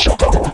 shut up.